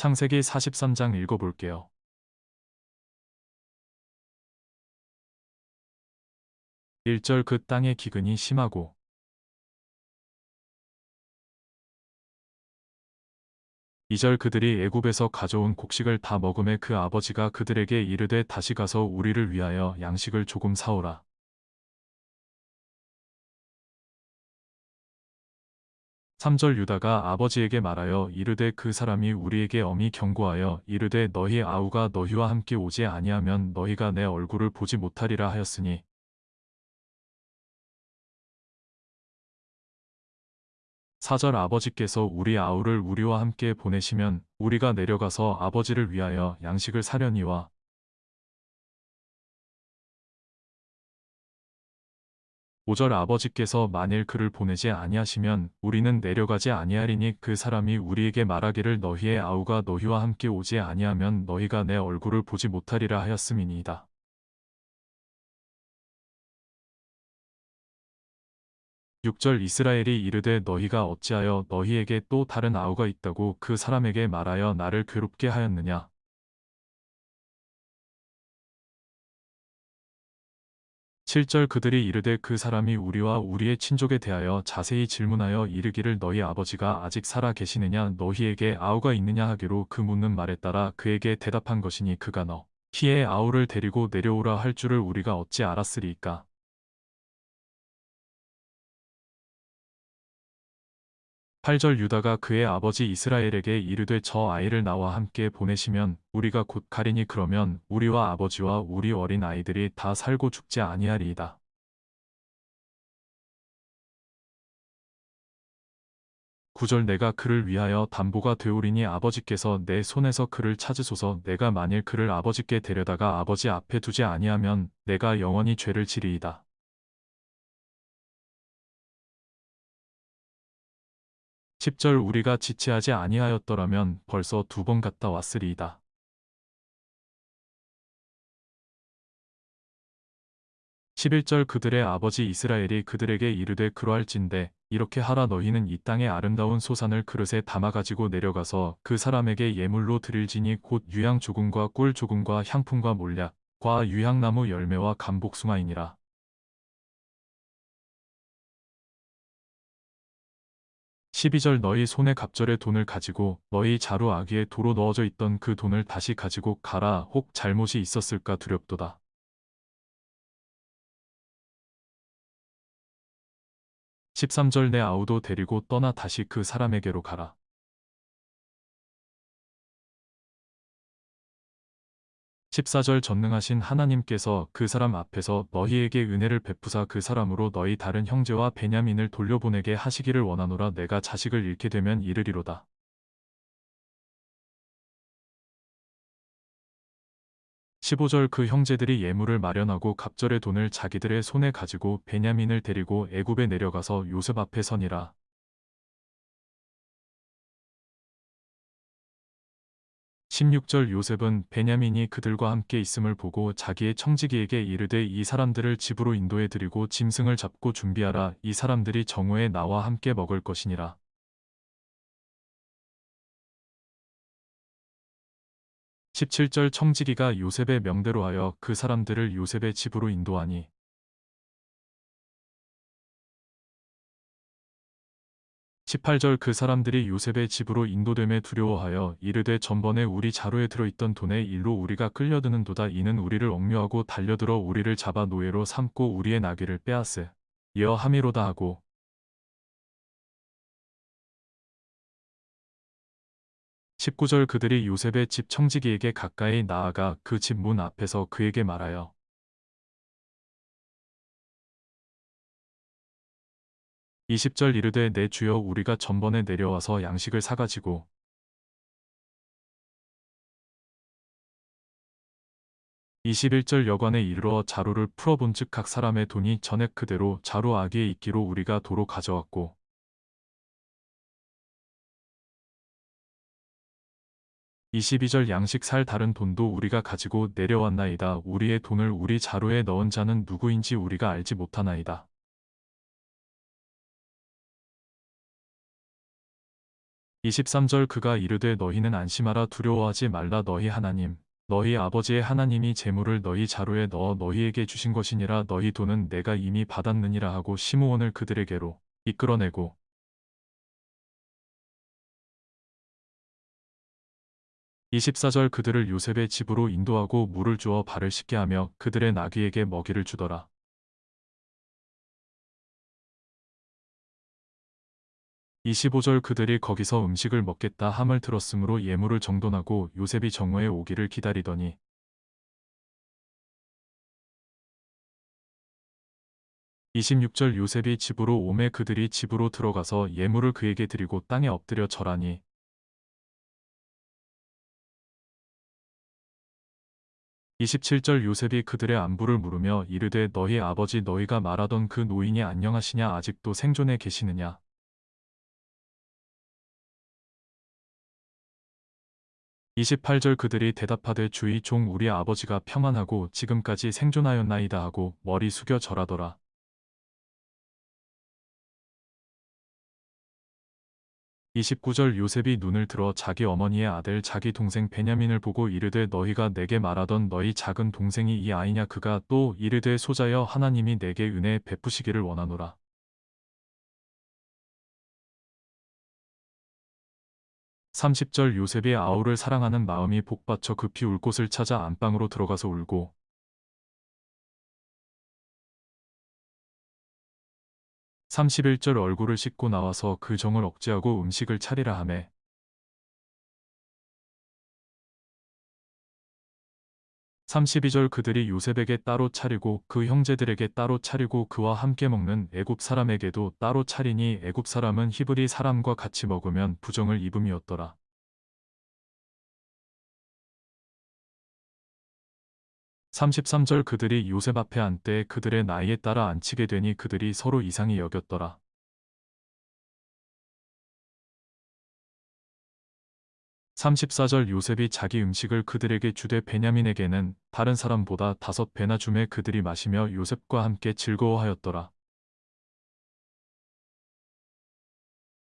창세기 43장 읽어볼게요. 1절 그 땅의 기근이 심하고 2절 그들이 애굽에서 가져온 곡식을 다 먹음에 그 아버지가 그들에게 이르되 다시 가서 우리를 위하여 양식을 조금 사오라. 3절 유다가 아버지에게 말하여 이르되 그 사람이 우리에게 엄히 경고하여 이르되 너희 아우가 너희와 함께 오지 아니하면 너희가 내 얼굴을 보지 못하리라 하였으니. 4절 아버지께서 우리 아우를 우리와 함께 보내시면 우리가 내려가서 아버지를 위하여 양식을 사려니와 5절 아버지께서 만일 그를 보내지 아니하시면 우리는 내려가지 아니하리니 그 사람이 우리에게 말하기를 너희의 아우가 너희와 함께 오지 아니하면 너희가 내 얼굴을 보지 못하리라 하였음이니이다. 6절 이스라엘이 이르되 너희가 어찌하여 너희에게 또 다른 아우가 있다고 그 사람에게 말하여 나를 괴롭게 하였느냐. 7절 그들이 이르되 그 사람이 우리와 우리의 친족에 대하여 자세히 질문하여 이르기를 너희 아버지가 아직 살아 계시느냐 너희에게 아우가 있느냐 하기로 그 묻는 말에 따라 그에게 대답한 것이니 그가 너 희의 아우를 데리고 내려오라 할 줄을 우리가 어찌 알았으리이까 8절 유다가 그의 아버지 이스라엘에게 이르되 저 아이를 나와 함께 보내시면 우리가 곧 가리니 그러면 우리와 아버지와 우리 어린 아이들이 다 살고 죽지 아니하리이다. 9절 내가 그를 위하여 담보가 되오리니 아버지께서 내 손에서 그를 찾으소서 내가 만일 그를 아버지께 데려다가 아버지 앞에 두지 아니하면 내가 영원히 죄를 지리이다. 10절 우리가 지체하지 아니하였더라면 벌써 두 번 갔다 왔으리이다. 11절 그들의 아버지 이스라엘이 그들에게 이르되 그러할진대 이렇게 하라 너희는 이 땅의 아름다운 소산을 그릇에 담아가지고 내려가서 그 사람에게 예물로 드릴지니 곧 유향 조금과 꿀 조금과 향품과 몰약과 유향나무 열매와 감복숭아이니라. 12절 너희 손에 갑절의 돈을 가지고 너희 자루 아기에 도로 넣어져 있던 그 돈을 다시 가지고 가라 혹 잘못이 있었을까 두렵도다. 13절 내 아우도 데리고 떠나 다시 그 사람에게로 가라. 14절 전능하신 하나님께서 그 사람 앞에서 너희에게 은혜를 베푸사 그 사람으로 너희 다른 형제와 베냐민을 돌려보내게 하시기를 원하노라 내가 자식을 잃게 되면 이르리로다. 15절 그 형제들이 예물을 마련하고 갑절의 돈을 자기들의 손에 가지고 베냐민을 데리고 애굽에 내려가서 요셉 앞에 서니라. 16절 요셉은 베냐민이 그들과 함께 있음을 보고 자기의 청지기에게 이르되 이 사람들을 집으로 인도해 드리고 짐승을 잡고 준비하라 이 사람들이 정오에 나와 함께 먹을 것이니라. 17절 청지기가 요셉의 명대로 하여 그 사람들을 요셉의 집으로 인도하니 18절 그 사람들이 요셉의 집으로 인도됨에 두려워하여 이르되 전번에 우리 자루에 들어있던 돈의 일로 우리가 끌려드는 도다. 이는 우리를 억류하고 달려들어 우리를 잡아 노예로 삼고 우리의 나귀를 빼앗으 여어 함이로다 하고 19절 그들이 요셉의 집 청지기에게 가까이 나아가 그 집 문 앞에서 그에게 말하여 20절 이르되 내 주여 우리가 전번에 내려와서 양식을 사가지고 21절 여관에 이르러 자루를 풀어본즉 각 사람의 돈이 전액 그대로 자루 아기에 있기로 우리가 도로 가져왔고 22절 양식 살 다른 돈도 우리가 가지고 내려왔나이다. 우리의 돈을 우리 자루에 넣은 자는 누구인지 우리가 알지 못하나이다. 23절 그가 이르되 너희는 안심하라 두려워하지 말라 너희 하나님 너희 아버지의 하나님이 재물을 너희 자루에 넣어 너희에게 주신 것이니라 너희 돈은 내가 이미 받았느니라 하고 시므온을 그들에게로 이끌어내고 24절 그들을 요셉의 집으로 인도하고 물을 주어 발을 씻게 하며 그들의 나귀에게 먹이를 주더라. 25절 그들이 거기서 음식을 먹겠다 함을 들었으므로 예물을 정돈하고 요셉이 정오에 오기를 기다리더니 26절 요셉이 집으로 오매 그들이 집으로 들어가서 예물을 그에게 드리고 땅에 엎드려 절하니 27절 요셉이 그들의 안부를 물으며 이르되 너희 아버지 너희가 말하던 그 노인이 안녕하시냐 아직도 생존해 계시느냐 28절 그들이 대답하되 주의 종 우리 아버지가 평안하고 지금까지 생존하였나이다 하고 머리 숙여 절하더라. 29절 요셉이 눈을 들어 자기 어머니의 아들 자기 동생 베냐민을 보고 이르되 너희가 내게 말하던 너희 작은 동생이 이 아이냐 그가 또 이르되 소자여 하나님이 내게 은혜 베푸시기를 원하노라. 30절 요셉이 아우를 사랑하는 마음이 복받쳐 급히 울 곳을 찾아 안방으로 들어가서 울고 31절 얼굴을 씻고 나와서 그 정을 억제하고 음식을 차리라 하매 32절 그들이 요셉에게 따로 차리고 그 형제들에게 따로 차리고 그와 함께 먹는 애굽 사람에게도 따로 차리니 애굽 사람은 히브리 사람과 같이 먹으면 부정을 입음이었더라. 33절 그들이 요셉 앞에 앉되 그들의 나이에 따라 앉히게 되니 그들이 서로 이상히 여겼더라. 34절 요셉이 자기 음식을 그들에게 주되 베냐민에게는 다른 사람보다 다섯 배나 주매 그들이 마시며 요셉과 함께 즐거워하였더라.